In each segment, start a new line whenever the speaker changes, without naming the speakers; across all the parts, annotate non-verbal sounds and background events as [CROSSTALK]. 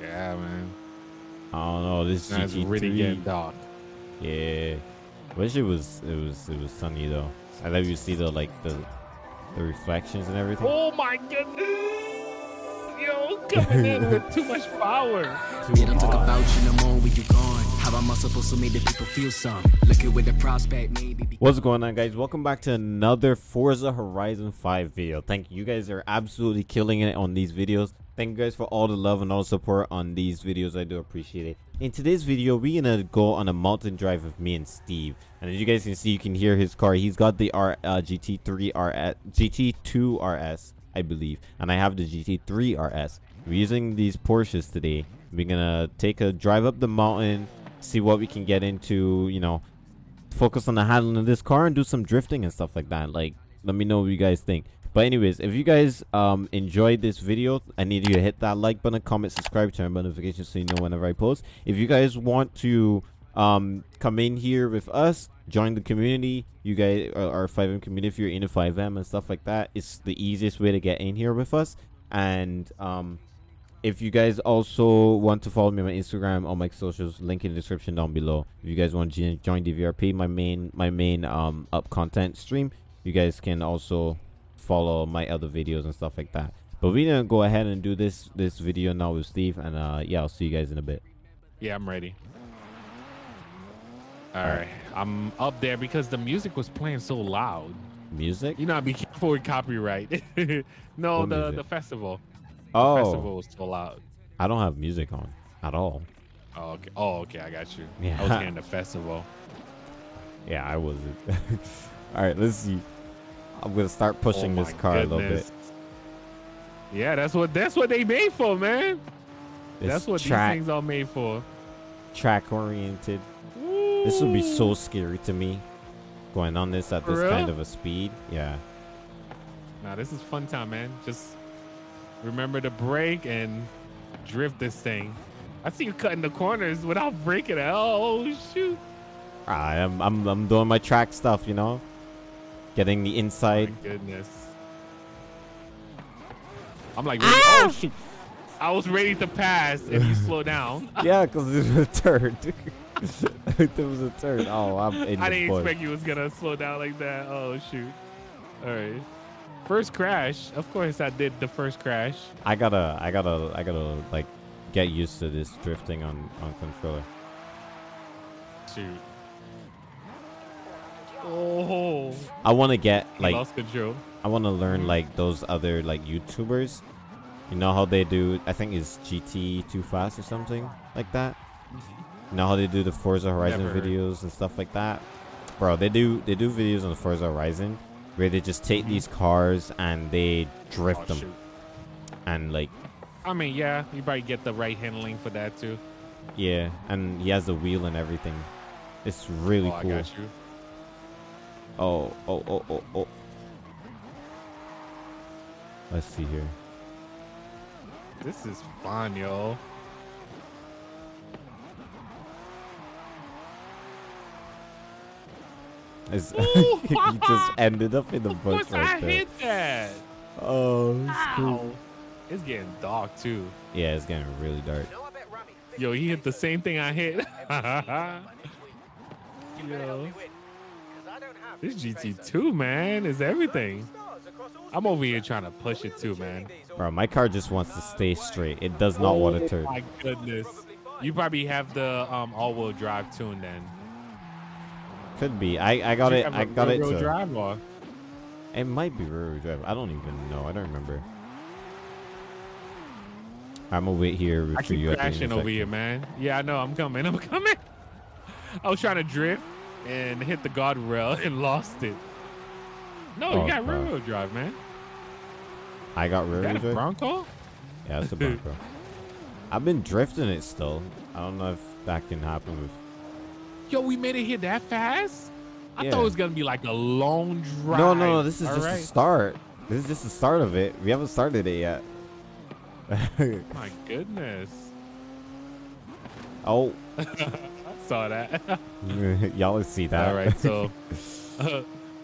Yeah, man.
I don't know. This
That's
GT3.
really getting dark.
Yeah. Wish it was it was it was sunny though. I love you see the like the the reflections and everything.
Oh my goodness. Yo, coming in with too much power.
Me don't talk about you no more when you gone. How am I supposed to make the people feel some? Looking with the prospect, maybe.
What's going on guys? Welcome back to another Forza Horizon 5 video. Thank you. You guys are absolutely killing it on these videos. Thank you guys for all the love and all the support on these videos. I do appreciate it. In today's video, we're gonna go on a mountain drive with me and Steve. And as you guys can see, you can hear his car. He's got the R uh, GT3 RS, GT2 RS, I believe, and I have the GT3 RS. We're using these Porsches today. We're gonna take a drive up the mountain, see what we can get into. You know, focus on the handling of this car and do some drifting and stuff like that. Like, let me know what you guys think. But anyways, if you guys um enjoyed this video, I need you to hit that like button, comment, subscribe, turn on notifications so you know whenever I post. If you guys want to um come in here with us, join the community. You guys are FiveM community. If you're into FiveM and stuff like that, it's the easiest way to get in here with us. And um if you guys also want to follow me on my Instagram or my socials, link in the description down below. If you guys want to join DVRP, my main my main um up content stream, you guys can also follow my other videos and stuff like that. But we're gonna go ahead and do this this video now with Steve, and uh yeah, I'll see you guys in a bit.
Yeah, I'm ready. All right. I'm up there because the music was playing so loud.
Music?
You know, I'd be [LAUGHS] careful with copyright. [LAUGHS] no,
What
the,
music?
the festival.
Oh,
The festival was so loud.
I don't have music on at all.
Oh, okay. Oh, okay. I got you.
Yeah.
I was hearing [LAUGHS] the festival.
Yeah, I wasn't. [LAUGHS] all right, let's see. I'm gonna start pushing
Oh
this car a little bit.
Yeah, that's what that's what they made for, man.
This
that's what
track
these things are made for.
track oriented. This would be so scary to me. Going on this at
For
this kind of a speed. Yeah.
Nah, this is fun time, man. Just remember to brake and drift this thing. I see you cutting the corners without braking it. Oh shoot!
I am I'm I'm doing my track stuff, you know. Getting the
My
inside.
goodness. I'm like, ready- ah! oh shoot! I was ready to pass if you slow down. [LAUGHS] [LAUGHS]
yeah, because it was a turn. [LAUGHS] there was a turn. Oh, I'm
I didn't
bush.
expect you was gonna slow down like that. Oh shoot! All right. First crash. Of course, I did the first crash.
I gotta I gotta I gotta like get used to this drifting on on controller.
Shoot. Oh,
I want to get
I
like
lost control.
I want to learn like those other like YouTubers. You know how they do? I think it's GT Too Fast or something like that. You know how they do the Forza Horizon
Never
videos and stuff like that, bro. They do they do videos on Forza Horizon where they just take these cars and they drift
Oh,
them
shoot.
and like
I mean, yeah, you probably get the right handling for that too.
yeah, and he has the wheel and everything. It's really
oh,
cool. Oh, oh, oh, oh, oh. Let's see here.
This is fun, yo.
It's, [LAUGHS] [LAUGHS] he just ended up in the
Of
bush
course, I
there.
hit that.
Oh, it's cool.
It's getting dark too.
Yeah, it's getting really dark.
Yo, he hit the same thing I hit. Yo, this GT2 man is everything. I'm over here trying to push it too, man.
Bro, my car just wants to stay straight. It does not want to
Oh
turn.
My goodness. You probably have the um, all-wheel drive tune then.
Could be. I, I got it. I got it
drive or?
It might be rear drive. I don't even know. I don't remember. I'm gonna wait here
I
for
keep
you. at the
crashing over here, man. Yeah, I know. I'm coming. I'm [LAUGHS] coming. I was trying to drift and hit the guardrail [LAUGHS] and lost it. No,
Oh,
you got rear wheel drive, man.
I got rear
You
wheel
a
drive.
Bronco?
Yeah, that's a [LAUGHS] Bronco. I've been drifting it still. I don't know if that can happen with.
Yo, we made it here that fast? I
Yeah.
thought it was gonna be like a long drive.
No, no, no. This is
All
just the start. This is just the start of it. We haven't started it yet. [LAUGHS]
My goodness.
oh, [LAUGHS]
I saw that. [LAUGHS]
y'all see that.
All right, so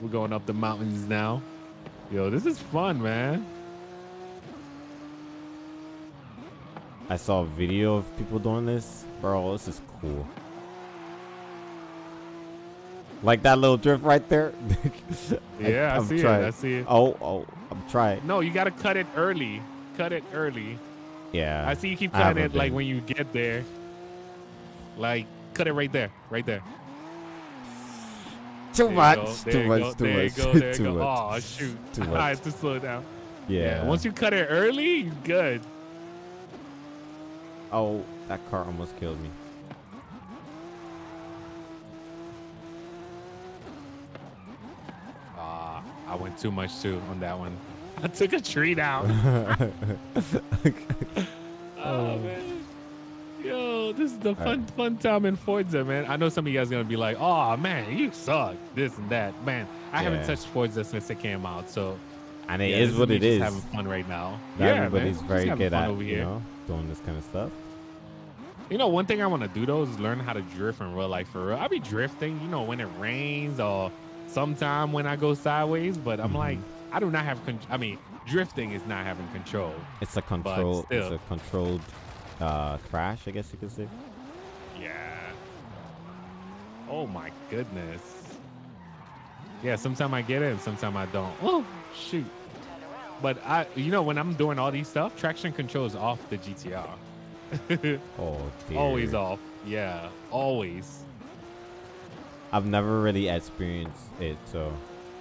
we're going up the mountains now. Yo, this is fun, man.
I saw a video of people doing this. Bro, this is cool. Like that little drift right there. [LAUGHS]
Yeah, I,
I'm
see
trying.
it. I see it.
Oh, oh, I'm trying.
No, you gotta cut it early. Cut it early.
Yeah.
I see you keep
I
cutting it like when you get there. Like cut it right there, right there.
Too
There
much. Too much. Too much.
go, there you
Too much.
Oh shoot!
Too [LAUGHS]
I have to slow down.
Yeah.
Once you cut it early, good.
Oh, that car almost killed me.
Ah, I went too much too on that one. [LAUGHS] I took a tree down. [LAUGHS] [LAUGHS] oh man. Yo, this is the fun fun time in Forza, man. I know some of you guys gonna be like, "Oh man, you suck," this and that. Man, I haven't touched Forza since it came out, so
and it
yeah,
is what
me
it
just
is.
Having fun right now.
Not
yeah,
everybody's
man.
very good
fun
at
over
you
here.
know doing this kind of stuff.
You know, one thing I want to do though is learn how to drift in real life for real. I be drifting, you know, when it rains or sometime when I go sideways, but I'm
Mhm.
like, I do not have. Con- I mean, drifting is not having control.
It's a control. It's a controlled uh, crash, I guess you could say.
Yeah. Oh my goodness. Yeah, sometimes I get it and sometimes I don't. [GASPS] Oh shoot. But I, you know, when I'm doing all these stuff, traction control is off the GTR. [LAUGHS]
Oh dear.
always off. Yeah, always.
I've never really experienced it, so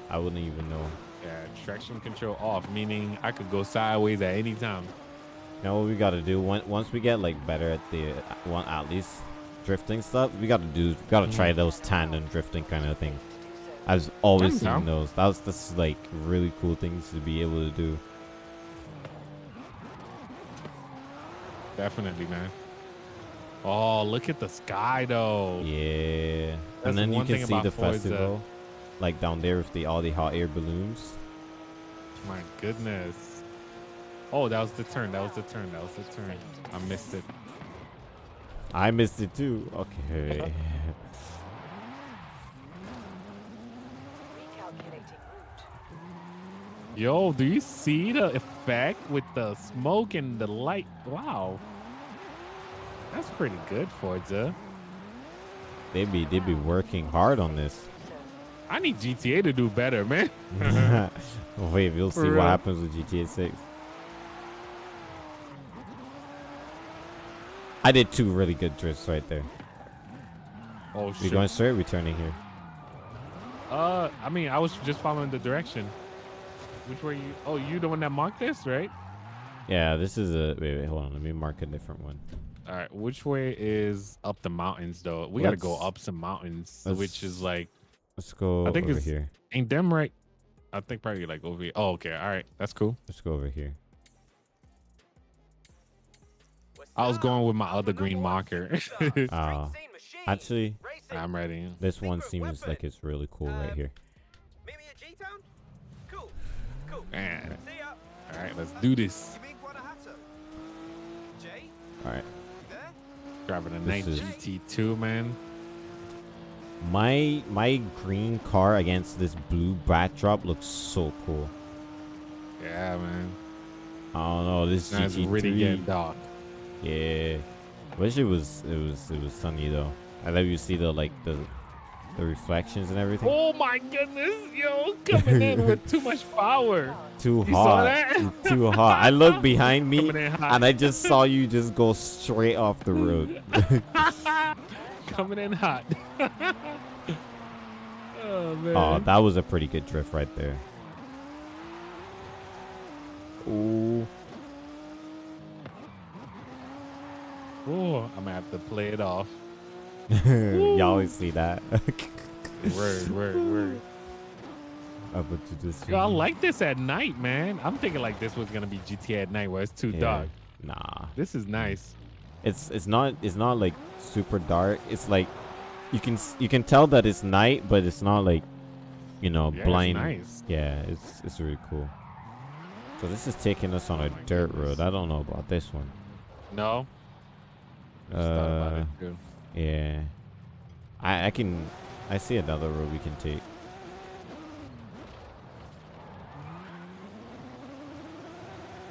I wouldn't even know.
Yeah, traction control off, meaning I could go sideways at any time.
You know what we gotta do? Once once we get like better at the one at least drifting stuff, we gotta do. Gotta try
Mm-hmm.
those tandem drifting kind of thing. I've always
I'm
seen
down.
those. That was this like really cool things to be able to do.
Definitely, man. Oh, look at the sky though.
Yeah.
That's
and then you can see the festival, like down there with the all the hot air balloons.
My goodness. Oh, that was the turn. That was the turn. That was the turn. I missed it.
I missed it too. Okay. [LAUGHS]
Yo, do you see the effect with the smoke and the light? Wow. That's pretty good, Forza.
They'd be they'd be working hard on this.
I need GTA to do better, man. [LAUGHS]
Wait, we'll
For
see
real.
what happens with GTA 6. I did two really good drifts right there.
Oh shit.
We
shit.
going straight, returning here.
Uh, I mean, I was just following the direction. Which way you? Oh, you the one that marked this, right?
Yeah, this is a wait, wait, hold on. Let me mark a different one.
All right. Which way is up the mountains though? We gotta go up some mountains, which is like
Let's go
I think
over
it's-
here.
ain't them right? I think probably like over here. Oh, okay. All right. That's cool.
Let's go over here.
I was going with my other green marker.
Uh, [LAUGHS] actually,
I'm ready.
this one seems like it's really cool right here.
Meet me at G-Town? Cool. Cool.
Man.
See ya.
All right. Let's do this.
You mean Jay?
All right.
Driving a
This
nice
is-
GT2, man.
My my green car against this blue backdrop looks so cool.
Yeah, man.
I don't know. This
That's
GT3.
really getting dark.
Yeah. Wish it was it was it was sunny though. I love you see the like the the reflections and everything.
Oh my goodness, yo, coming in with too much power. [LAUGHS]
Too
You
hot. Too hot. I looked behind me
Coming in hot.
and I just saw you just go straight off the road. [LAUGHS]
coming in hot. [LAUGHS] oh man.
oh, that was a pretty good drift right there. Ooh.
Oh, I'm gonna have to play it off. [LAUGHS]
you always see that. [LAUGHS]
Word, word, word.
Up to this.
Yo, I like this at night, man. I'm thinking like this was gonna be GTA at night where it's too
Yeah.
dark.
Nah.
This is nice.
It's it's not it's not like super dark. It's like you can you can tell that it's night, but it's not like you know
Yeah, it's
blind.
nice.
Yeah, it's it's really cool. So this is taking us on a dirt
goodness.
road. I don't know about this one.
No. I just thought about
Uh. Yeah, I I can I see another road we can take.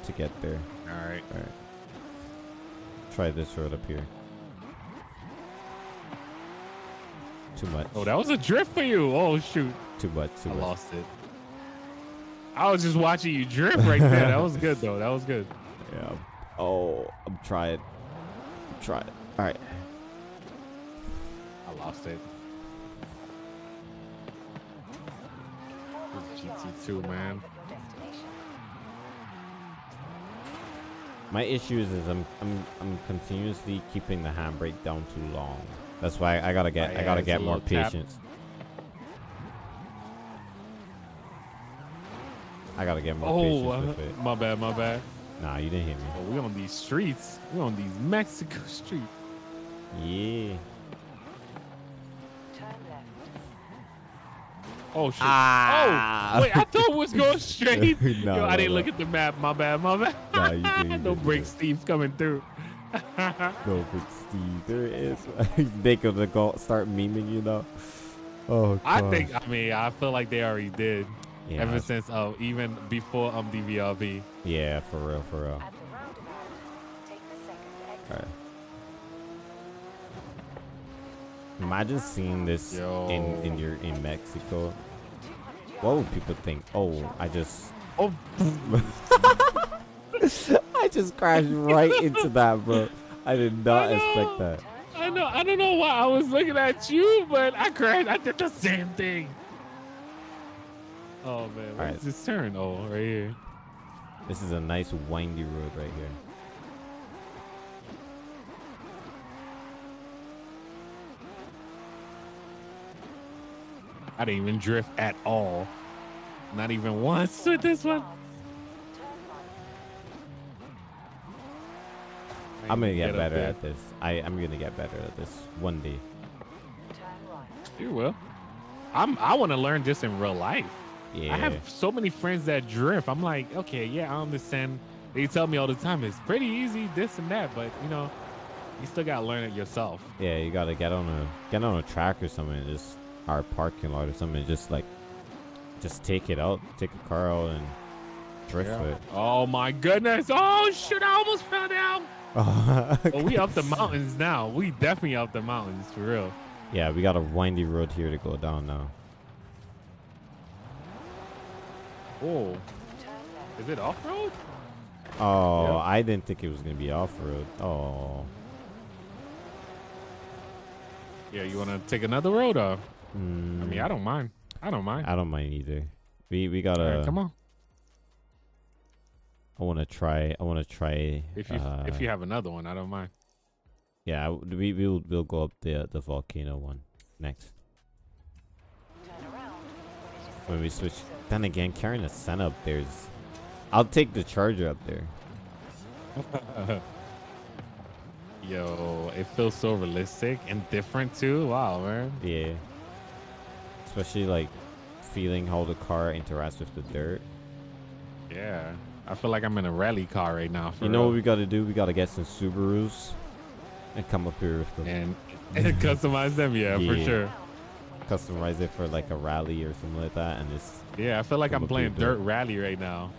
To get there.
All right.
All right. try this road up here. Too much.
Oh, that was a drift for you. Oh shoot,
too much. Too
I
much.
lost it. I was just watching you drift right there. That was good though. That was good. [LAUGHS]
Yeah. Oh, I'm trying. I'm trying. All right.
Lost it. GT2, man.
My issues is I'm I'm I'm continuously keeping the handbrake down too long. That's why I gotta get
Oh,
I gotta get more patience. I gotta get more
Oh,
patience
uh,
with it.
my bad, my bad.
Nah, you didn't hit me.
Oh, we on these streets. We on these Mexico [LAUGHS] streets.
Yeah.
Oh shit.
Ah.
Oh wait, I thought it was going straight. [LAUGHS]
No,
Yo, I didn't
no.
look at the map. My bad, my bad.
Nah, you good, you
no
good, you
break
good.
Steve's coming through. [LAUGHS]
No, but Steve, there is. [LAUGHS] they gonna go start memeing you know. Oh,
I think. I mean, I feel like they already did.
Yeah,
Ever since, uh, even before um DVRP.
yeah, for real, for real. Alright. Imagine seeing this in in your in Mexico. What would people think? Oh, I just
Oh, [LAUGHS]
I just crashed right into that, bro. I did not
I
expect that.
I know. I don't know why I was looking at you, but I crashed. I did the same thing. Oh man, where's
Alright.
this turn? Oh, right here.
This is a nice windy road right here.
I didn't even drift at all. Not even once with this one.
I'm gonna get
up
better at this. I I'm gonna get better at this one day.
You will. I'm. I want to learn this in real life.
Yeah.
I have so many friends that drift. I'm like, okay, yeah, I understand. They tell me all the time it's pretty easy, this and that, but you know, you still gotta learn it yourself.
Yeah, you gotta get on a get on a track or something, and just our parking lot or something, just like just take it out, take a car out and drift it.
Oh my goodness! Oh shoot! I almost fell down. [LAUGHS] Oh, but we up the mountains now. We definitely up the mountains for real.
yeah, we got a windy road here to go down now.
Oh, is it off road?
Oh,
Yeah.
I didn't think it was gonna be off road. Oh,
Yeah, you wanna take another road? Or I
mm,
mean, I don't mind. I don't mind.
I don't mind either. We we gotta.
right, come on.
I wanna try. I wanna try.
If you
uh,
if you have another one, I don't mind.
yeah, we we'll we'll go up the the volcano one next when we switch. Then again, carrying a Senna up there is. I'll take the Charger up there. [LAUGHS]
Yo, it feels so realistic and different too. Wow, man.
Yeah. Especially like feeling how the car interacts with the dirt.
Yeah, I feel like I'm in a rally car right now.
You know
real.
what we gotta do? We gotta get some Subarus and come up here with them.
and, [LAUGHS] and customize them. Yeah, for sure.
Customize it for like a rally or something like that, and just
Yeah, I feel like I'm playing
dirt.
dirt rally right now.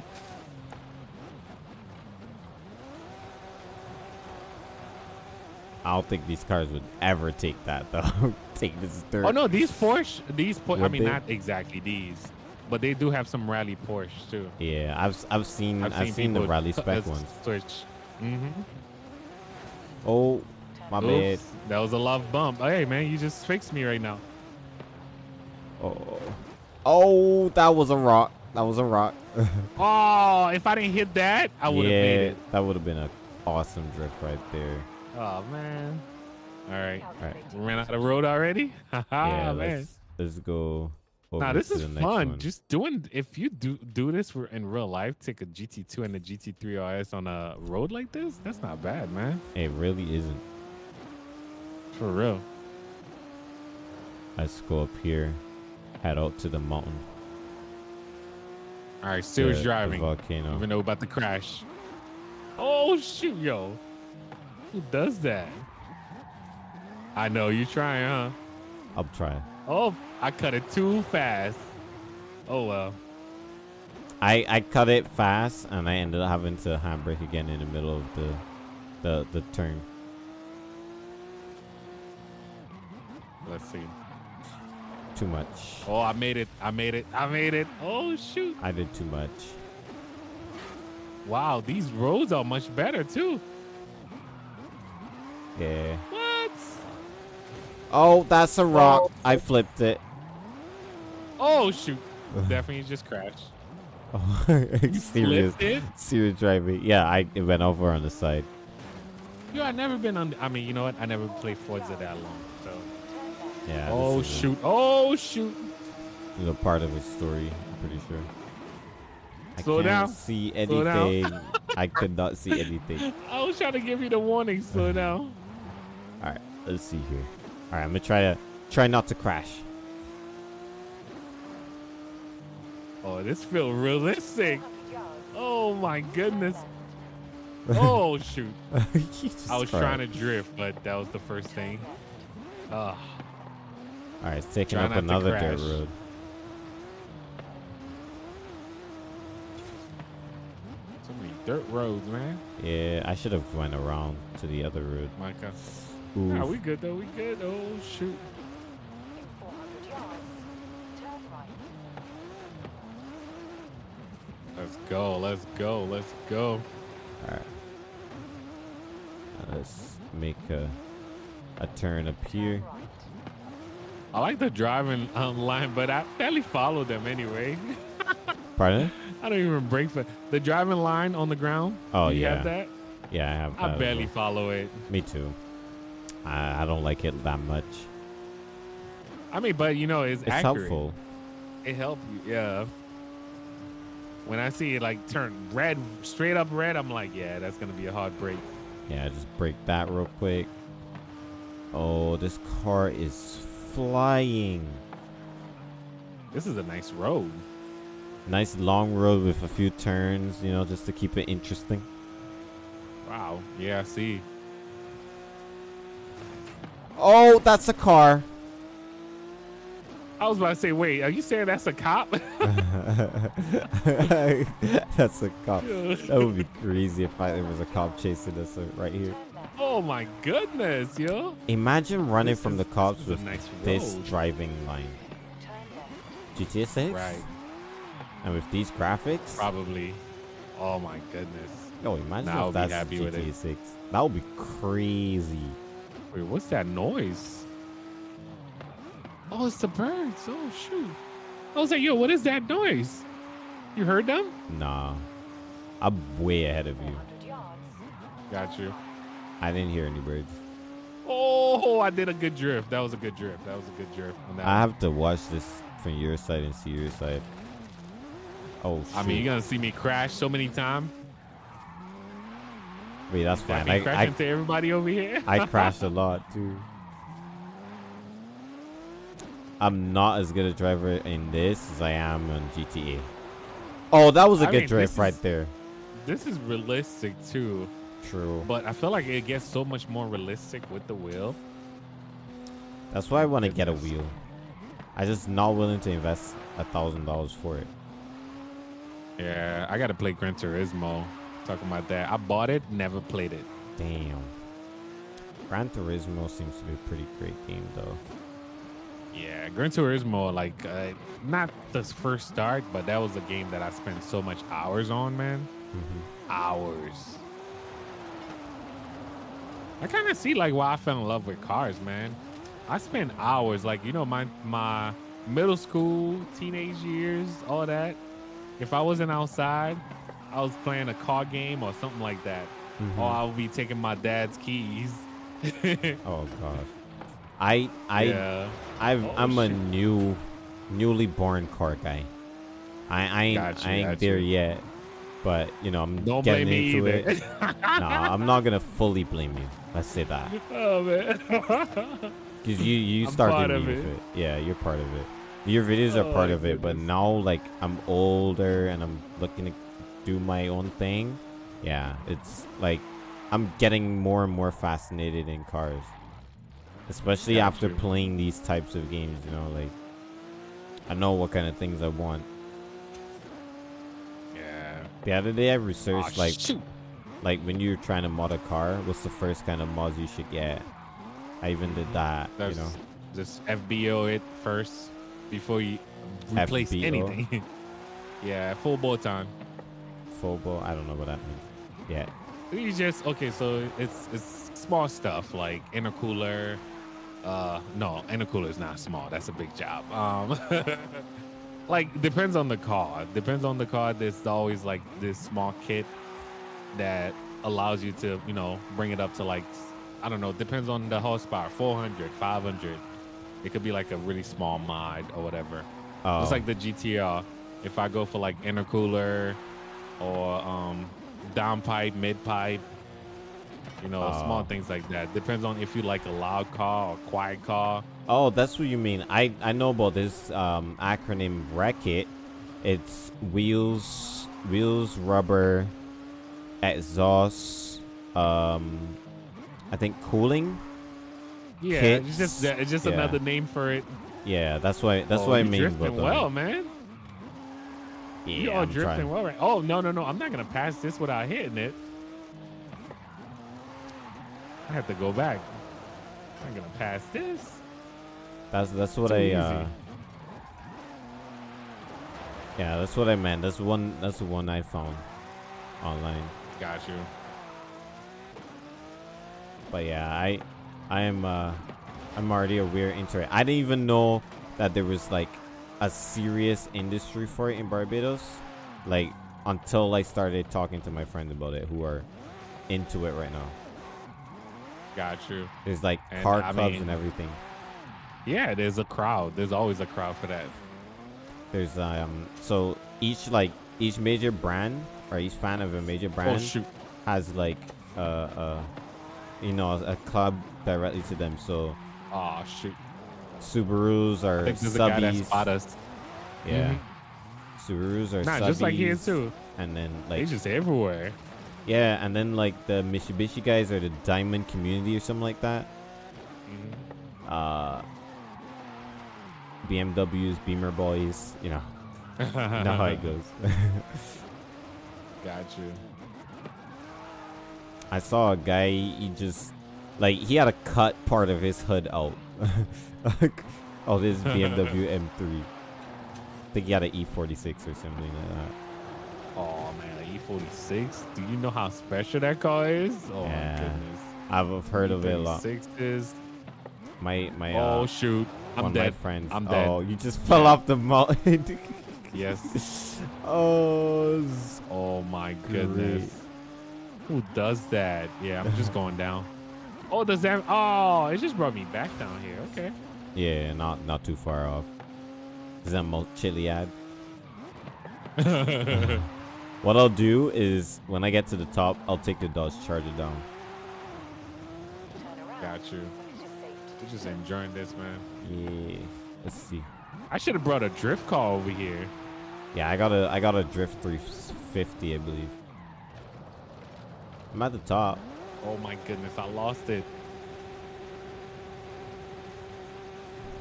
I don't think these cars would ever take that though. [LAUGHS] take this dirt.
Oh no, these Porsche, these Porsche. I mean,
they?
not exactly these, but they do have some rally Porsche too.
Yeah, I've I've seen I've, seen, the rally [LAUGHS] spec ones.
Switch. Mm-hmm.
Oh, my bad.
That was a love bump. Hey man, you just fixed me right now.
Oh, oh, that was a rock. That was a rock. [LAUGHS]
Oh, if I didn't hit that, I would have
yeah,
made it.
that would have been an awesome drift right there.
Oh man. All right,
Alright.
we ran out of road already. [LAUGHS]
yeah,
Ah man.
let's let's go. Over
Nah, this is fun.
one.
Just doing if you do do this for in real life, take a GT2 and a GT3 RS on a road like this, that's not bad, man.
it really isn't.
For real.
Let's go up here, head out to the mountain.
All right, serious
the- the
driving.
volcano.
Even though about to crash. Oh shoot, yo. Who does that? I know you're trying, huh?
I'll try.
Oh, I cut it too fast. Oh well.
I I cut it fast, and I ended up having to handbrake again in the middle of the the the turn.
Let's see.
Too much.
Oh, I made it. I made it. I made it. Oh shoot.
I did too much.
Wow, these roads are much better too.
Yeah.
What?
Oh, that's a oh. rock. I flipped it.
Oh shoot. [LAUGHS] Definitely just crashed.
Oh, serious, serious driving. Yeah, I it went over on the side.
Yo, I never been on. I mean, you know what? I never played Forza that long. So.
Yeah.
Oh
this is a-
shoot. Oh shoot.
This is a part of his story. I'm pretty sure. I
Slow
can't
down.
see anything. [LAUGHS] I could not see anything.
I was trying to give you the warning. Slow [LAUGHS] down.
All right, let's see here. All right, I'm gonna try to try not to crash.
Oh, this feels realistic. Oh my goodness. [LAUGHS] Oh shoot. [LAUGHS] I was
tried.
trying to drift, but that was the first thing. Ugh.
All right, it's taking
Try
up another dirt road.
So many dirt roads, man.
Yeah, I should have went around to the other road.
Micah.
Oof.
Nah, we good though. We good. Oh shoot.
In 400 yards, turn right.
Let's go. Let's go. Let's go.
All right. Now let's make a a turn up here.
I like the driving online, but I barely follow them anyway. [LAUGHS]
Pardon?
I don't even break for the driving line on the ground.
Oh,
you
yeah.
have that?
Yeah, I have.
I barely follow it.
Me too. I, I don't like it that much.
I mean, but you know, it's,
It's
accurate.
helpful.
It helps you, yeah. When I see it like turn red, straight up red, I'm like, yeah, that's gonna be a hard brake.
Yeah, just brake that real quick. Oh, this car is flying.
This is a nice road.
Nice long road with a few turns, you know, just to keep it interesting.
Wow. Yeah, I see.
Oh, that's a car.
I was about to say, wait, are you saying that's a cop? [LAUGHS] [LAUGHS]
that's a cop. [LAUGHS] That would be crazy if I, there was a cop chasing us uh, right here.
oh my goodness, yo.
Imagine running
This
from
is-
the cops
this
with
nice
this driving line. GTA 6?
Right.
And with these graphics?
Probably. Oh my goodness.
Oh, imagine
I'll
if
be
that's
happy
GTA 6. That would be crazy.
Wait, what's that noise? Oh, it's the birds. Oh shoot. I was like, yo, what is that noise? You heard them?
Nah. I'm way ahead of you.
Got you.
I didn't hear any birds.
Oh, I did a good drift. That was a good drift. That was a good drift.
I have to watch this from your side and see your side. Oh, shoot.
I mean, you're gonna see me crash so many times.
Wait, that's fine. I,
crash
I,
into everybody over here.
I [LAUGHS] crashed a lot too. I'm not as good a driver in this as I am on GTA. Oh, that was a
I
good
mean,
drift right
is-
there.
This is realistic too,
True.
but I feel like it gets so much more realistic with the wheel.
That's why I want to get a wheel. I just not willing to invest a thousand dollars for it.
Yeah, I gotta play Gran Turismo. Talking about that, I bought it, never played it.
Damn. Gran Turismo seems to be a pretty great game though.
Yeah, Gran Turismo, like uh, not the first start, but that was a game that I spent so much hours on, man.
Mm-hmm.
Hours. I kind of see like why I fell in love with cars, man. I spent hours, like you know, my my middle school, teenage years, all that. If I wasn't outside, I was playing a car game or something like that,
Mhm.
or I would be taking my dad's keys. [LAUGHS]
Oh gosh. I I
yeah.
I've
Oh,
I'm a new newly born car guy. I I ain't,
you,
I ain't there
you.
yet. But you know, I'm
Don't
getting into it. [LAUGHS] nah, I'm not gonna fully blame you. Let's say that.
oh man. [LAUGHS]
Because you you
I'm
started me with
it.
it. Yeah, you're part of it. Your videos are
Oh,
part of it, but now like I'm older and I'm looking to do my own thing. Yeah, it's like I'm getting more and more fascinated in cars. Especially
Got
after
you.
playing these types of games, you know, like I know what kind of things I want.
yeah.
The other day I researched like
shoot.
like when you're trying to mod a car, what's the first kind of mods you should get? I even did mm, that.
That's
you know,
just FBO it first before you replace
FBO?
anything. [LAUGHS] yeah, full bolt-on.
Phobo. I don't know what that means. Yeah.
You just okay, so it's it's small stuff like intercooler. Uh, no, intercooler is not small. That's a big job. Um, [LAUGHS] like depends on the car. Depends on the car. There's always like this small kit that allows you to you know bring it up to like I don't know. Depends on the horsepower. 400, 500. It could be like a really small mod or whatever.
Oh,
It's like the GTR. If I go for like intercooler or um downpipe, mid pipe, you know, small
Oh.
things like that. Depends on if you like a loud car or quiet car.
Oh, that's what you mean. I I know about this um, acronym RECKIT. It's wheels, wheels, rubber, exhaust. Um, I think cooling.
Yeah,
Kits,
it's just it's just
yeah.
another name for it.
Yeah, that's why that's
Oh,
what I mean.
drifting well, man.
Yeah,
you are
I'm
drifting
trying.
well, right? Oh no, no, no! I'm not gonna pass this without hitting it. I have to go back. I'm gonna pass this.
That's that's what I. Uh, yeah, that's what I meant. That's one. That's the one I found online.
Got you.
But yeah, I, I am. Uh, I'm already aware into it. I didn't even know that there was like a serious industry for it in Barbados, like until I started talking to my friends about it, who are into it right now.
Got you.
There's like
And,
car
I
clubs
mean-
and everything.
Yeah, there's a crowd. There's always a crowd for that.
There's um, so each like each major brand or each fan of a major brand
Oh shoot!
has like uh uh, you know, a club directly to them. So
Oh shoot!
Subarus
I
are
that
subbies. Yeah.
Mhm.
Subarus are
Nah, just like here
subbies,
too.
And then
They
like
just everywhere.
yeah, and then like the Mitsubishi guys are the Diamond Community or something like that.
Mhm.
Uh BMWs, Beamer boys, you know, [LAUGHS] know how it goes. [LAUGHS]
Got you.
I saw a guy he just like he had a cut part of his hood out of his BMW M3. I think he had an E46 or something like that.
Oh man, an E46. Do you know how special that car is? Oh
Yeah.
my goodness.
I've heard of it a lot.
E36 is.
My my
Oh
uh,
shoot! I'm dead.
my friends.
I'm dead.
Oh, you just fell off the mountain. [LAUGHS]
Yes.
oh,
Oh my goodness. Who does that? Yeah, I'm just going down. Oh, does that? Oh, it just brought me back down here. Okay.
yeah, not not too far off. Is that Chiliad? [LAUGHS] What I'll do is when I get to the top, I'll take the Dodge Charger down.
Got you. We're just enjoying this, man.
Yeah. Let's see.
I should have brought a drift car over here.
Yeah, I got a I got a Drift 350, I believe. I'm at the top.
Oh my goodness, I lost it.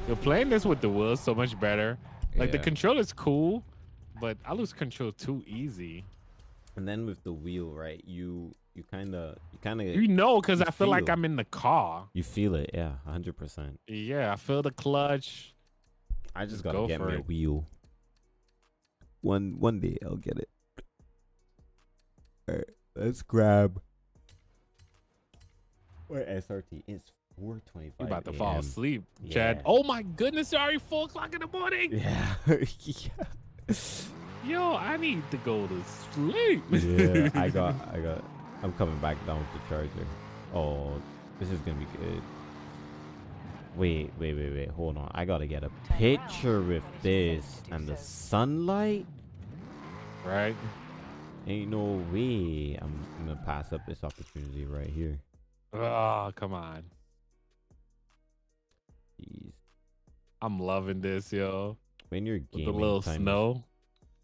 You're playing this with the wheels so much better. Like the
Yeah.
controller's cool, but I lose control too easy.
And then with the wheel, right? You you kind of you kind of
You know, because I feel like. I'm in the car.
you feel it, yeah, 100%.
Yeah, I feel the clutch.
I just
Just
gotta
go
get
for
me a
it.
wheel. One one day I'll get it. Alright, let's grab. Where SRT? It's 4:25.
You about to fall
AM.
asleep, Chad.
Yeah.
Oh my goodness, it's already four o'clock in the morning.
Yeah. yeah. [LAUGHS]
Yo, I need to go to sleep.
yeah, I [LAUGHS] got, I got, I'm coming back down with the charger. Oh, this is gonna be good. Wait, wait, wait, wait, hold on. I gotta get a picture with this and the sunlight.
right?
Ain't no way I'm, I'm gonna pass up this opportunity right here.
Oh, come on.
Jeez.
I'm loving this, yo.
When you're
With
gaming,
the little
time,
snow.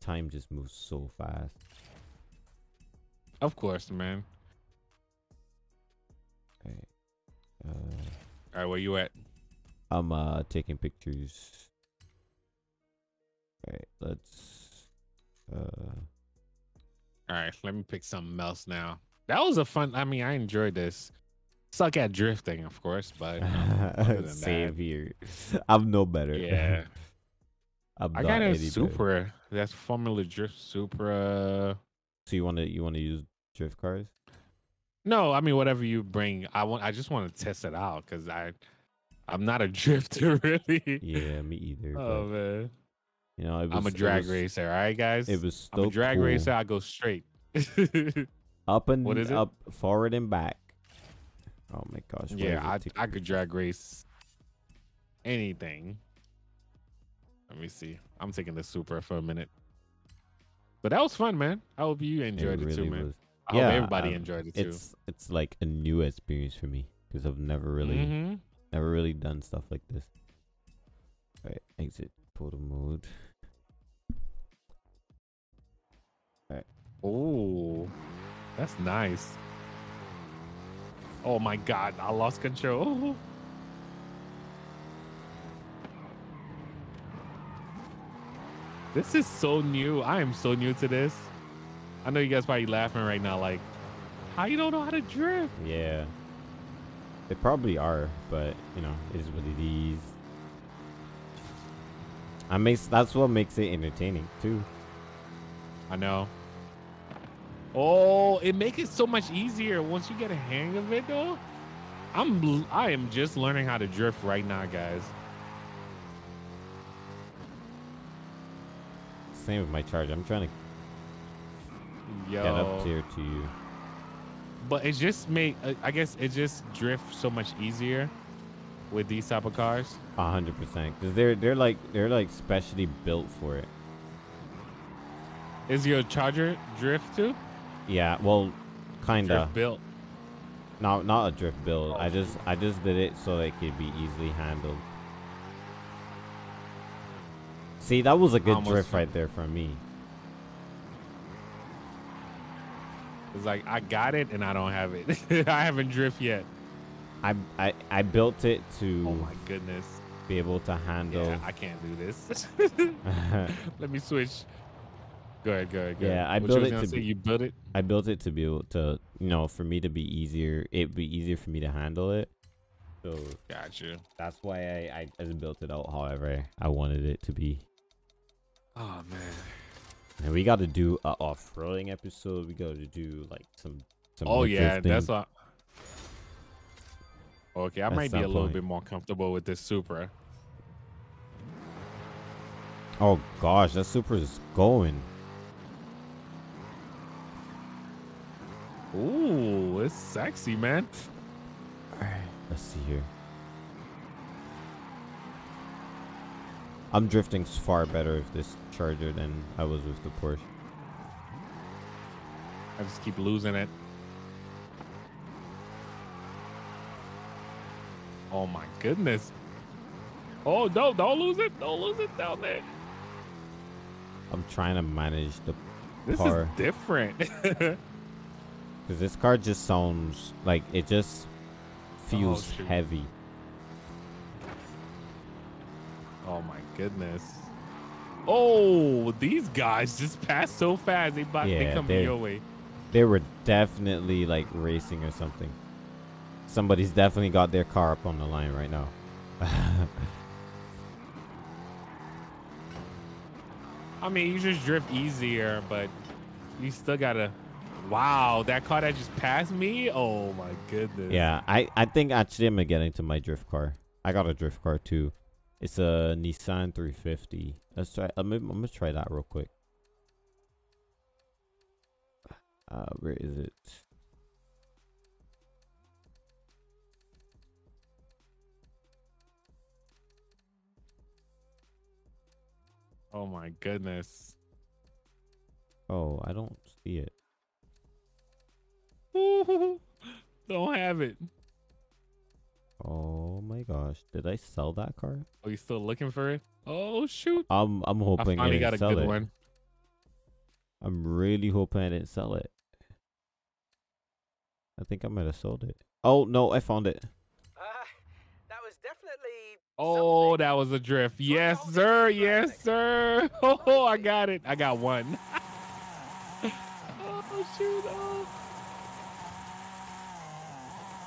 time just moves so fast.
Of course, man.
Alright. Uh,
All right, where you at?
I'm uh taking pictures. Alright, let's uh
All right, let me pick something else now. That was a fun. I mean, I enjoyed this. Suck at drifting, of course, but you know, [LAUGHS]
Same
that,
here. I'm no better.
yeah. [LAUGHS]
I'm
I got a
any better.
Supra. That's Formula Drift Supra.
So you want to you want to use drift cars?
No, I mean whatever you bring. I want. I just want to test it out because I, I'm not a [LAUGHS] drifter really.
Yeah, me either.
Oh man,
you know, was,
I'm a drag
was-
racer. All right, guys.
It was
I'm a drag
cool.
racer. I go straight.
Up and
What is it?
up, forward and back. Oh my gosh.
yeah, I I could drag race anything. Let me see. I'm taking the Supra for a minute. But that was fun, man. I hope you enjoyed it, too, man.
was.
I hope
Yeah,
everybody
um,
enjoyed it too.
It's it's like a new experience for me because I've never really
Mhm.
never really done stuff like this. All right, exit photo mode.
Oh, that's nice. Oh my god, I lost control. This is so new. I am so new to this. I know you guys probably laughing right now, like, how you don't know how to drift?
Yeah. They probably are, but you know, it is what it is. I makes that's what makes it entertaining too.
I know. Oh, it makes it so much easier once you get a hang of it, though. I'm I am just learning how to drift right now, guys.
Same with my charge. I'm trying to
Yo,
get up here to you.
but it just made uh, I guess it just drifts so much easier with these type of cars.
A hundred percent, because they're they're like they're like specially built for it.
Is your Charger drift too?
Yeah, well, kinda.
Drift built.
Not not a drift build. I
Oh.
just I just did it so it could be easily handled. See, that was a good
Almost
drift right there from me.
It's like I got it and I don't have it. [LAUGHS] I haven't drift yet.
I I I built it to
Oh my goodness.
be able to handle.
Yeah, I can't do this. [LAUGHS] [LAUGHS] Let me switch. Go ahead, go ahead, go
Yeah. I
What
built it to
say,
be-
You built it?
I built it to be able to, you know, for me to be easier. It'd be easier for me to handle it. So
Gotcha.
that's why I I just built it out. However, I wanted it to be.
Oh man.
And we got to do a off-roading episode. We got to do like some. some
Oh yeah, that's what. Okay, I
At
might be a little
point.
bit more comfortable with this Supra.
Oh gosh, that super is going.
Ooh, it's sexy, man.
All right, let's see here. I'm drifting far better with this Charger than I was with the Porsche.
I just keep losing it. Oh my goodness. Oh no, don't lose it. Don't lose it down there.
I'm trying to manage the
This
car
is different. [LAUGHS]
because this car just sounds like it just feels
shoot.
heavy.
oh my goodness. Oh, these guys just passed so fast. They, they
Yeah,
coming
they're-
your way.
They were definitely like racing or something. Somebody's definitely got their car up on the line right now. [LAUGHS]
I mean, you just drift easier, but you still gotta. Wow, that car that just passed me. Oh my goodness.
yeah, I I think actually I'm gonna get into my drift car. I got a drift car too. It's a Nissan 350. Let's try. I'm, gonna- I'm gonna try that real quick. Uh, where is it?
Oh my goodness.
Oh, I don't see it. [LAUGHS]
Don't have it.
Oh my gosh, did I sell that car?
Are you still looking for it? Oh shoot!
I'm I'm hoping I,
finally
didn't
got a
sell
good
it.
one.
I'm really hoping I didn't sell it. I think I might have sold it. Oh no, I found it.
Uh, that was definitely.
Oh,
something.
that was a drift. Yes,
y'all
sir.
did
Yes, sir. [LAUGHS] Oh, I got it. I got one. [LAUGHS] oh shoot! Oh.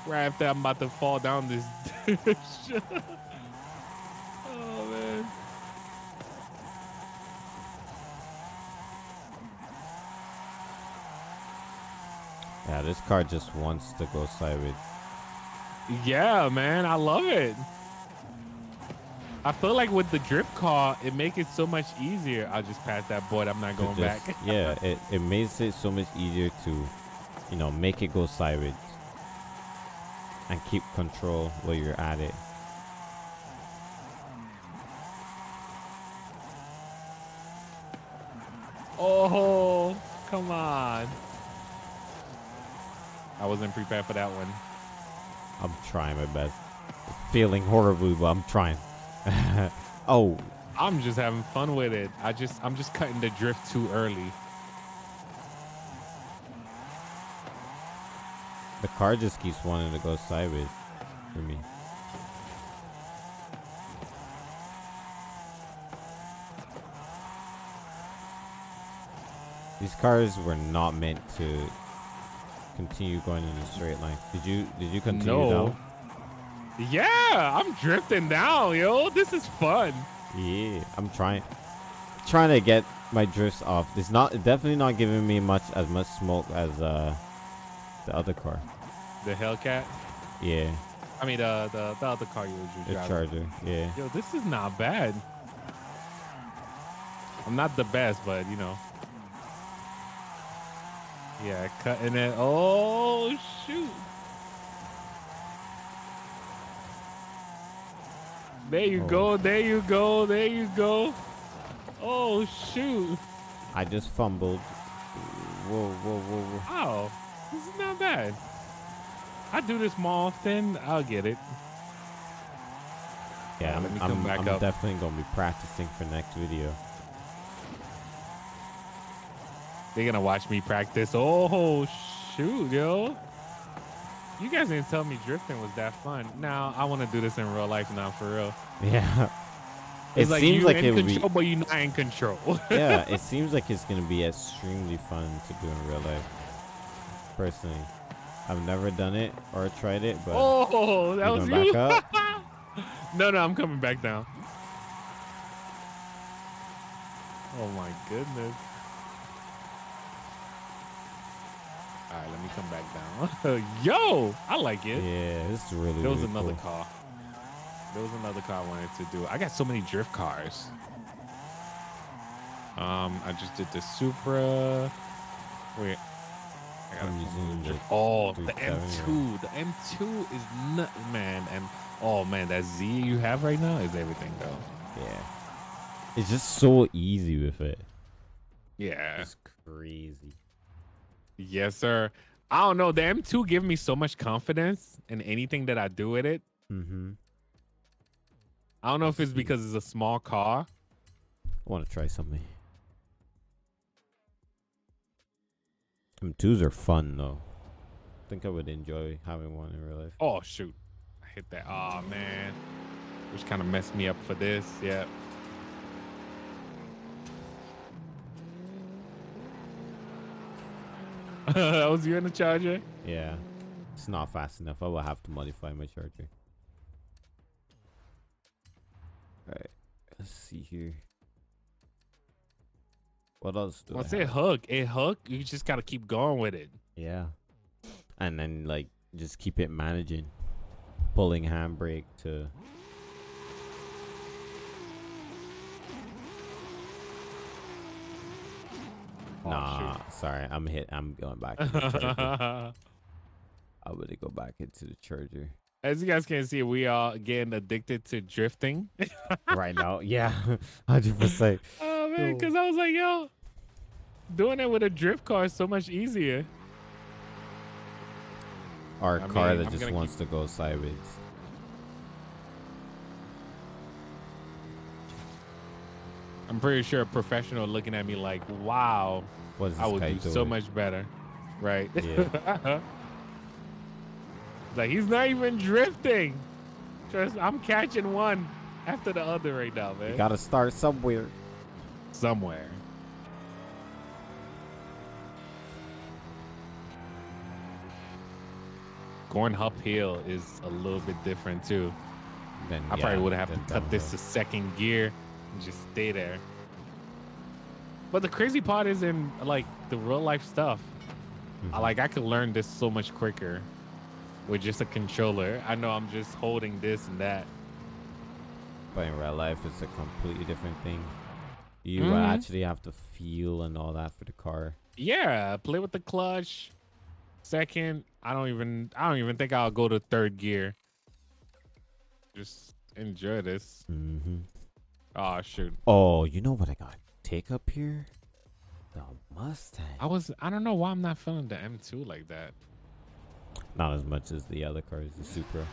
Right after I'm about to fall down this. [LAUGHS] oh man.
Yeah, this car just wants to go sideways.
Yeah, man, I love it. I feel like with the drift car, it makes it so much easier. I'll just pass that board. I'm not going
just-
back. [LAUGHS]
yeah, it, it makes it so much easier to, you know, make it go sideways. And keep control while you're at it.
Oh, come on. I wasn't prepared for that one.
I'm trying my best. Feeling horribly, but I'm trying. [LAUGHS] oh,
I'm just having fun with it. I just I'm just cutting the drift too early.
The car just keeps wanting to go sideways for me. These cars were not meant to continue going in a straight line. Did you did you continue
No.
down?
Yeah, I'm drifting now, yo. This is fun.
Yeah, I'm trying trying to get my drifts off. It's not definitely not giving me much as much smoke as uh the other car.
The Hellcat.
Yeah,
I mean, uh, the the other car you was
the. Charger. Yeah.
Yo, this is not bad. I'm not the best, but you know. Yeah, cutting it. Oh shoot! There you
Oh.
go. There you go. There you go. Oh shoot!
I just fumbled. Whoa, whoa, whoa, whoa.
Oh, this is not bad. I do this more often. I'll get it.
Yeah, I'm, I'm,
back
I'm definitely gonna be practicing for next video.
They're gonna watch me practice. Oh shoot, yo! You guys didn't tell me drifting was that fun. Now I want to do this in real life now, for real. [LAUGHS]
Yeah. It
It's like
seems like
in
it would be.
control, but you're not in control. [LAUGHS]
yeah, it seems like it's gonna be extremely fun to do in real life. Personally, I've never done it or tried it, but
oh, that was
going
you.
back [LAUGHS]
no, no, I'm coming back down. Oh my goodness. All right, let me come back down. [LAUGHS] Yo, I like it.
yeah, this is really.
There was
really
another
cool.
car. There was another car I wanted to do. I got so many drift cars. Um, I just did the Supra. Wait. Oh, the M2. The M2 is nut, man. And oh man, that Z you have right now is everything though.
Yeah, it's just so easy with it.
Yeah.
It's crazy.
Yes, sir. I don't know. The M2 give me so much confidence in anything that I do with it.
Mm-hmm.
I don't know if it's because it's a small car.
I want to try something. M2s are fun though. I think I would enjoy having one in real life.
Oh shoot. I hit that. Oh man. Which kind of messed me up for this. Yeah. [LAUGHS] that was you in the charger?
Yeah, it's not fast enough. I will have to modify my charger. Alright, let's see here. What else do
Once it hook, it hook, you just gotta keep going with it.
Yeah, and then like just keep it managing, pulling handbrake to.
Oh,
nah, sorry, I'm hit. I'm going back. To the charger. [LAUGHS] I would go back into the charger
As you guys can see, we are getting addicted to drifting.
right now. Yeah, [LAUGHS] hundred percent. [LAUGHS]
Man, because I was like, yo, doing it with a drift car is so much easier.
Our a
I
car
mean,
that
I'm
just
gonna
wants to go sideways.
I'm pretty sure a professional looking at me like, wow,
What is
I would do
doing?
so much better. Right?
Yeah. [LAUGHS]
like he's not even drifting. Trust I'm catching one after the other right now, man.
You gotta start somewhere.
Somewhere. going uphill is a little bit different too.
Then,
I
yeah,
probably would have to cut this to second gear and just stay there. But the crazy part is in like the real life stuff. I
Mhm.
like I could learn this so much quicker with just a controller. I know I'm just holding this and that.
But in real life, it's a completely different thing. You
Mhm.
actually have to feel and all that for the car.
Yeah, play with the clutch. Second, I don't even I don't even think I'll go to third gear. Just enjoy this.
Mm -hmm.
Oh shoot.
Oh, you know what I got? Take up here? The Mustang.
I was I don't know why I'm not feeling the M2 like that.
Not as much as the other cars, the Supra.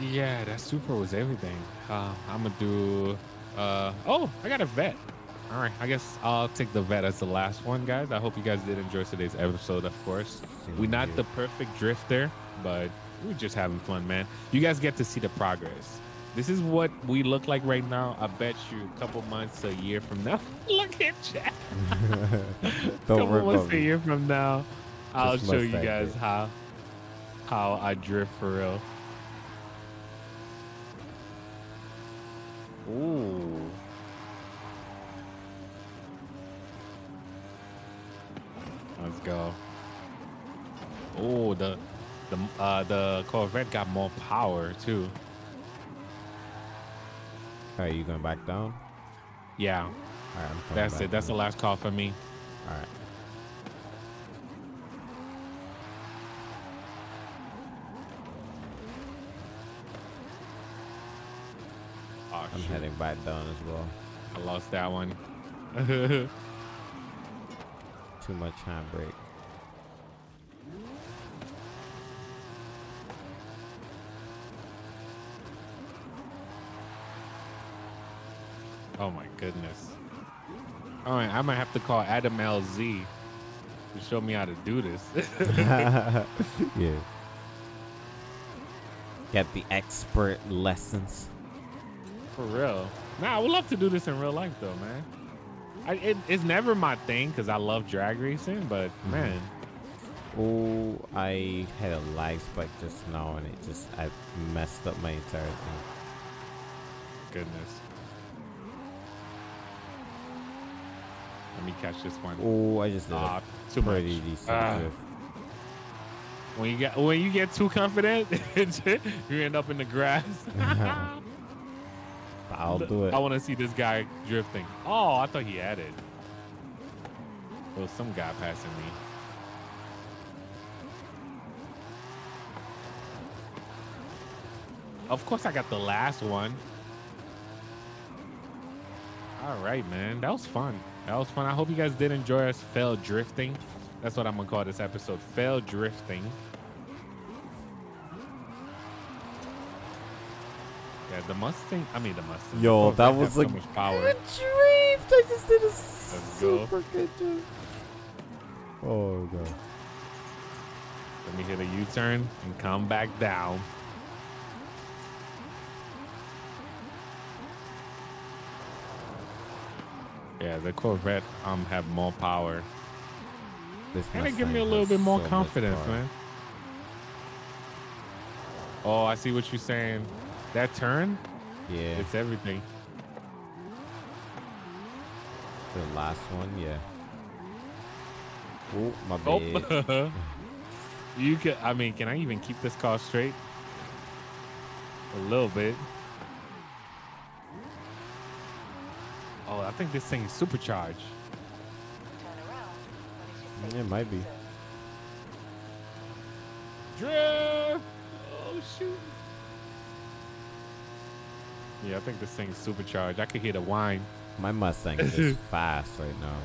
Yeah, that Supra was everything. Uh, I'm gonna do. Uh, oh, I got a Vette. All right, I guess I'll take the Vette as the last one, guys. I hope you guys did enjoy today's episode. Of course, we're not the perfect drifter, but we're just having fun, man. You guys get to see the progress. This is what we look like right now. I bet you a couple months, a year from now. [LAUGHS] look at Jack. [LAUGHS]
Don't
couple months, a year from now, I'll
Just
show you guys
it.
how how I drift for real. Ooh. Let's go. Oh, the the uh the Corvette got more power too.
Alright, you going back down?
Yeah,
Alright, I'm
that's it. That's the last call for me.
Alright.
Oh,
I'm
shoot.
heading back down as well.
I lost that one. [LAUGHS]
Too much handbrake.
oh my goodness. All right, I might have to call Adam LZ to show me how to do this. [LAUGHS]
yeah. Get the expert lessons.
For real. Nah, I would love to do this in real life though, man. I, it, it's never my thing because I love drag racing, but
Mm-hmm.
man,
Oh, I had a lag spike just now and it just I messed up my entire thing.
goodness. Let me catch this one.
Oh, I just did
Ah, too much. Ah. When you get when you get too confident, [LAUGHS] you end up in the grass. [LAUGHS] [LAUGHS]
I'll do it.
I want to see this guy drifting. Oh, I thought he had it. There was some guy passing me. Of course, I got the last one. All right, man. That was fun. That was fun. I hope you guys did enjoy us fail drifting. That's what I'm gonna call this episode. Fail drifting. Yeah, the Mustang. I mean, the Mustang.
Yo,
Corvette
that
has
was
so
a
much power.
good drift. I just did a
go.
super good drift. Oh god.
Let me hit a U-turn and come back down. Yeah, the Corvette um have more power.
This
And it give me a little bit more
so
confidence, man. Oh, I see what you're saying. That turn,
Yeah,
it's everything.
the last one, yeah. Oh, my bad.
Oh, [LAUGHS] you can. I mean, can I even keep this car straight? A little bit. Oh, I think this thing is supercharged.
Turn around when
It might be.
Drift! Oh shoot! Yeah, I think this thing's supercharged. I could hear the whine.
My Mustang is [LAUGHS] fast right now.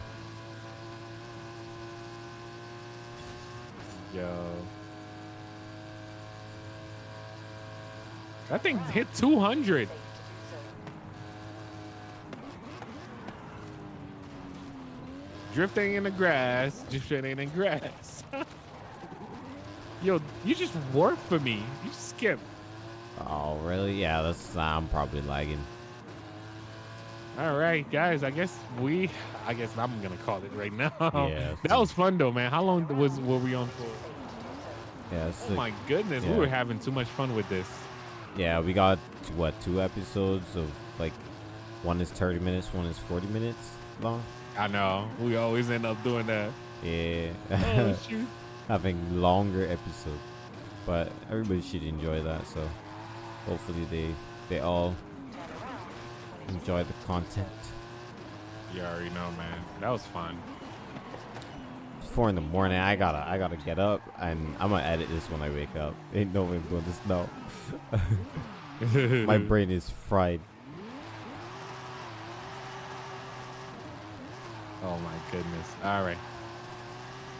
Yo. That thing hit 200.
safe to do so.
Drifting in the grass, drifting in the grass. [LAUGHS] Yo, you just work for me. You skip.
Oh, really? Yeah, that's I'm probably lagging.
All right, guys. I guess we. I guess I'm gonna call it right now.
Yeah, [LAUGHS]
that was fun though, man. How long was were we on for?
Yeah,
Oh my goodness, we were having too much fun with this.
yeah, we got what two episodes of like one is 30 minutes, one is 40 minutes long.
I know. We always end up doing that.
Yeah,
Oh [LAUGHS]
having longer episodes, but everybody should enjoy that. So hopefully they they all
Turn around when it's
enjoy the content.
You already know, man. That was fun.
It's four in the morning. I gotta I gotta get up and I'm gonna edit this when I wake up. [LAUGHS] Ain't no way I'm doing this now. [LAUGHS] My brain is fried.
Oh my goodness. All right.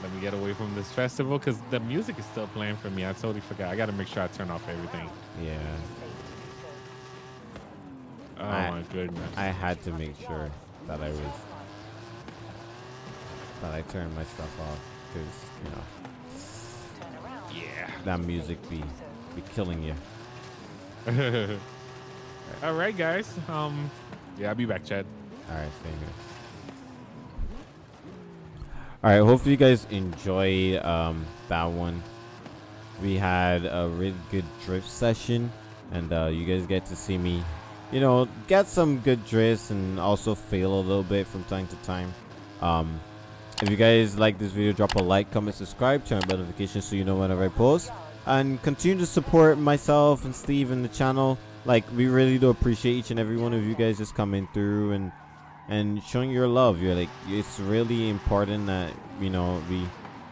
Let me get away from this festival because the music is still playing for me. I totally forgot. I got to make sure I turn off everything.
Yeah,
safe to do so.
Oh
I-
my goodness.
I had to make sure that I was that I turned my stuff off because you know
yeah.
that music be be killing you. [LAUGHS]
All right, guys. Um, yeah, I'll be back, Chad.
All right, same here. All right, hopefully you guys enjoy um, that one. We had a really good drift session, and uh, you guys get to see me, you know, get some good drifts and also fail a little bit from time to time. Um, if you guys like this video, drop a like, comment, subscribe, turn on notifications so you know whenever I post, and continue to support myself and Steve and the channel. Like we really do appreciate each and every one of you guys just coming through and and showing your love. You're like it's really important that you know we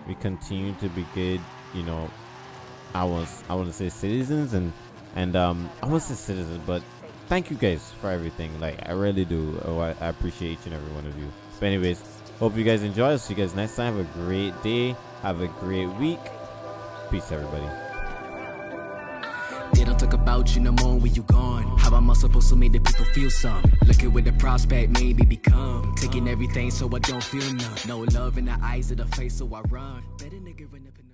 we continue to be good. You know, I was I want to say citizens and and um I want to say citizens, but thank you guys for everything. Like I really do. Oh, I, I appreciate each and every one of you. But anyways, hope you guys enjoy. I'll see you guys next time. Have a great day. Have a great week. Peace, everybody.
They don't talk about you no more when you gone. How am I supposed to make the people feel some? Looking with the prospect, maybe become. Taking everything so I don't feel none. No love in the eyes of the face, so I run. Better nigga run up in